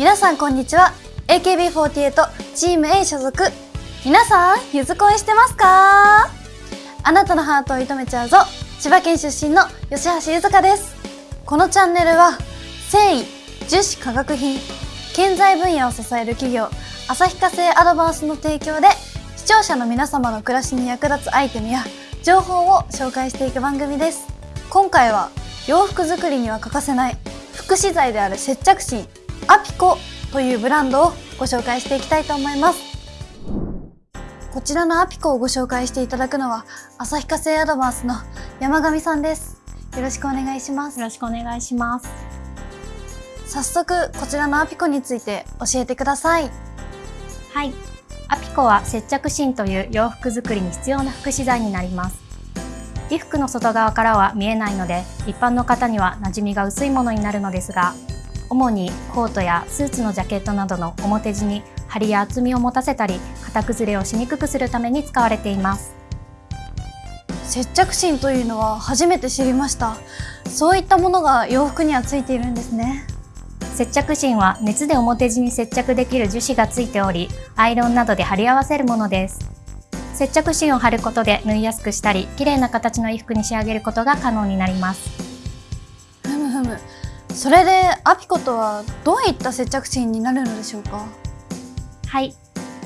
皆さんこんにちは。AKB48 チーム A 所属。皆さんゆず恋してますか？あなたのハートを射止めちゃうぞ。千葉県出身の吉橋ゆずかです。このチャンネルは繊維樹脂化学品建材分野を支える企業旭化成アドバンスの提供で視聴者の皆様の暮らしに役立つアイテムや情報を紹介していく番組です。今回は洋服作りには欠かせない副資材である接着芯アピコというブランドをご紹介していきたいと思います。こちらのアピコをご紹介していただくのは旭化成アドバンスの山上さんです。よろしくお願いします。よろしくお願いします。早速こちらのアピコについて教えてください。はい。アピコは接着芯という洋服作りに必要な副資材になります。衣服の外側からは見えないので一般の方には馴染みが薄いものになるのですが主にコートやスーツのジャケットなどの表地に張りや厚みを持たせたり型崩れをしにくくするために使われています。接着芯というのは初めて知りました。そういったものが洋服にはついているんですね。接着芯は熱で表地に接着できる樹脂がついておりアイロンなどで貼り合わせるものです。接着芯を貼ることで縫いやすくしたり綺麗な形の衣服に仕上げることが可能になりますそれでアピコとはどういった接着芯になるのでしょうか？はい。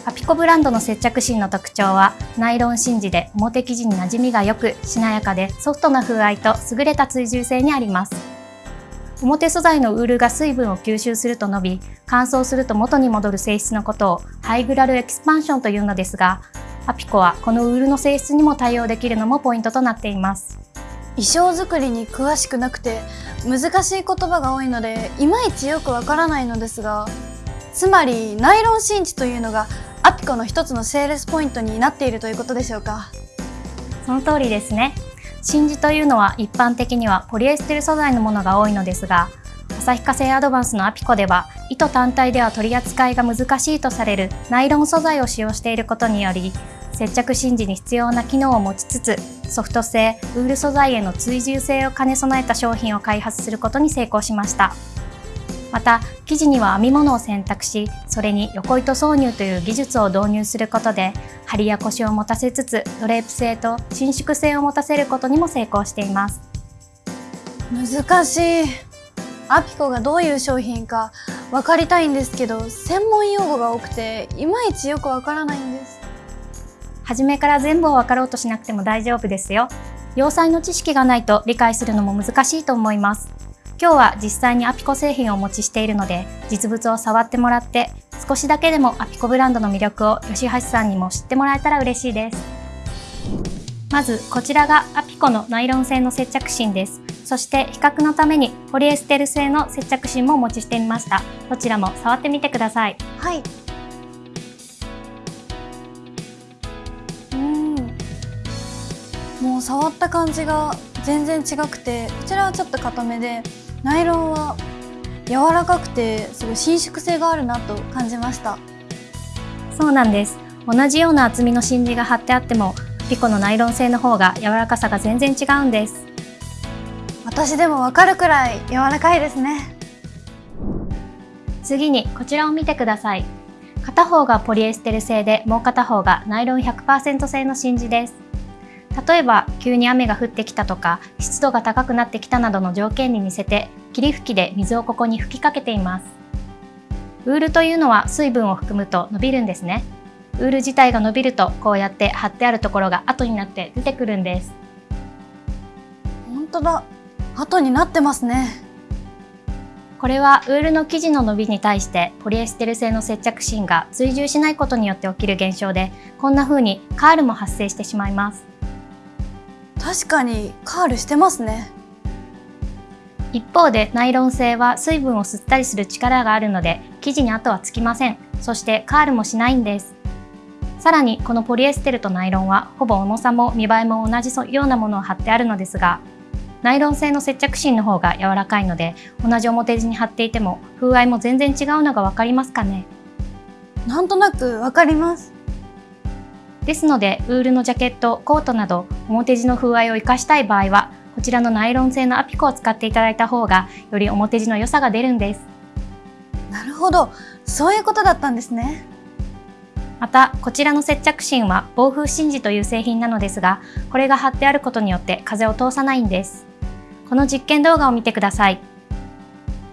アピコブランドの接着芯の特徴はナイロン芯地で表生地に馴染みが良くしなやかでソフトな風合いと優れた追従性にあります。表素材のウールが水分を吸収すると伸び乾燥すると元に戻る性質のことをハイグラルエキスパンションというのですがアピコはこのウールの性質にも対応できるのもポイントとなっています。衣装作りに詳しくなくて難しい言葉が多いのでいまいちよくわからないのですがつまりナイロン芯地というのがアピコの一つのセールスポイントになっているということでしょうか？その通りですね。真珠というのは一般的にはポリエステル素材のものが多いのですが旭化成アドバンスのアピコでは糸単体では取り扱いが難しいとされるナイロン素材を使用していることにより接着芯地に必要な機能を持ちつつソフト性ウール素材への追従性を兼ね備えた商品を開発することに成功しました。また生地には編み物を選択しそれに横糸挿入という技術を導入することで張りやコシを持たせつつドレープ性と伸縮性を持たせることにも成功しています。難しい。アピコがどういう商品か分かりたいんですけど専門用語が多くていまいちよくわからないんです。初めから全部を分かろうとしなくても大丈夫ですよ。要塞の知識がないと理解するのも難しいと思います。今日は実際にアピコ製品をお持ちしているので実物を触ってもらって少しだけでもアピコブランドの魅力を吉橋さんにも知ってもらえたら嬉しいです。まずこちらがアピコのナイロン製の接着芯です。そして比較のためにポリエステル製の接着芯もお持ちしてみました。どちらも触ってみてください。はい。触った感じが全然違くてこちらはちょっと硬めでナイロンは柔らかくてすごい伸縮性があるなと感じました。そうなんです。同じような厚みの芯地が貼ってあってもピコのナイロン製の方が柔らかさが全然違うんです。私でもわかるくらい柔らかいですね。次にこちらを見てください。片方がポリエステル製でもう片方がナイロン100%製の芯地です例えば急に雨が降ってきたとか湿度が高くなってきたなどの条件に似せて霧吹きで水をここに吹きかけています。ウールというのは水分を含むと伸びるんですね。ウール自体が伸びるとこうやって貼ってあるところが後になって出てくるんです。本当だ。後になってますね。これはウールの生地の伸びに対してポリエステル製の接着芯が追従しないことによって起きる現象でこんな風にカールも発生してしまいます確かにカールしてますね。一方でナイロン製は水分を吸ったりする力があるので生地に跡はつきません。そしてカールもしないんです。さらにこのポリエステルとナイロンはほぼ重さも見栄えも同じようなものを貼ってあるのですがナイロン製の接着芯の方が柔らかいので同じ表地に貼っていても風合いも全然違うのが分かりますかね。なんとなくわかります。ですのでウールのジャケットコートなど表地の風合いを生かしたい場合はこちらのナイロン製のアピコを使っていただいた方がより表地の良さが出るんです。なるほど。そういうことだったんですね。またこちらの接着芯は防風真珠という製品なのですがこれが貼ってあることによって風を通さないんです。この実験動画を見てください。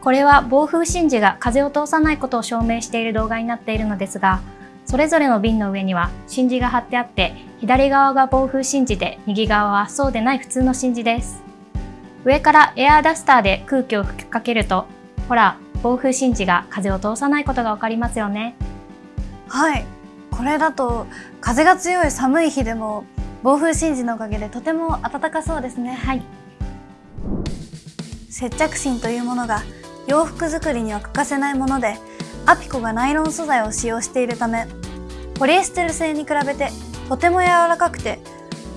これは防風真珠が風を通さないことを証明している動画になっているのですがそれぞれの瓶の上には真珠が貼ってあって左側が防風真珠で右側はそうでない普通の真珠です。上からエアーダスターで空気を吹きかけるとほら暴風真珠が風を通さないことがわかりますよね。はい。これだと風が強い寒い日でも暴風真珠のおかげでとても暖かそうですね。はい。接着芯というものが洋服作りには欠かせないものでアピコがナイロン素材を使用しているためポリエステル製に比べてとても柔らかくて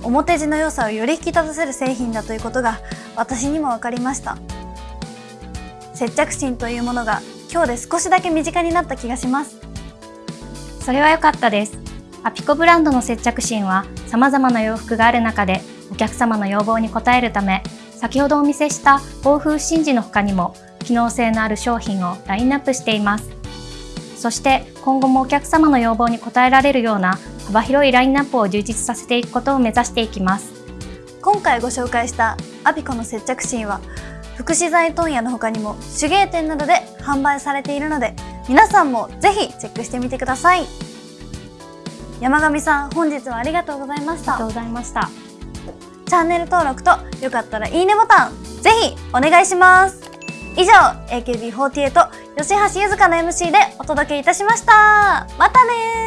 表地の良さをより引き立たせる製品だということが私にも分かりました。接着芯というものが今日で少しだけ身近になった気がします。それは良かったです。アピコブランドの接着芯は様々な洋服がある中でお客様の要望に応えるため先ほどお見せした防風真珠の他にも機能性のある商品をラインナップしています。そして今後もお客様の要望に応えられるような幅広いラインナップを充実させていくことを目指していきます。今回ご紹介したアピコの接着芯は福祉財問屋の他にも手芸店などで販売されているので皆さんもぜひチェックしてみてください。山上さん本日はありがとうございました。ありがとうございました。チャンネル登録とよかったらいいねボタンぜひお願いします以上 AKB48 吉橋ゆずかの MC でお届けいたしました。またね